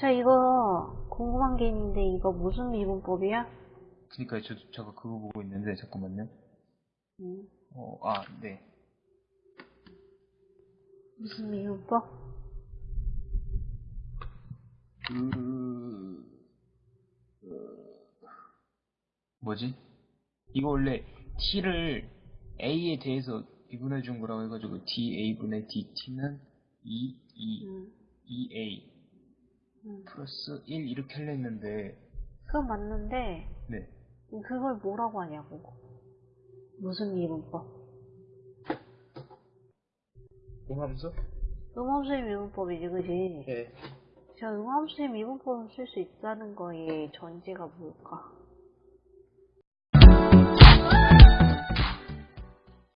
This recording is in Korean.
자, 이거 궁금한 게 있는데 이거 무슨 미분법이야? 그니까요, 저, 저거 그거 보고 있는데, 잠깐만요. 음, 어, 아, 네. 무슨 미분법? 그, 어, 뭐지? 이거 원래 t를 a에 대해서 미분해 준 거라고 해가지고 da분의 dt는 2, 2, 음, 2a 음. 플러스 1 이렇게 할려 했는데, 그건 맞는데 네. 그걸 뭐라고 하냐고. 무슨 미분법? 공함수? 음함수의 미분법이지, 그지? 네. 자, 음함수의 미분법을 쓸 수 있다는 거의 전제가 뭘까?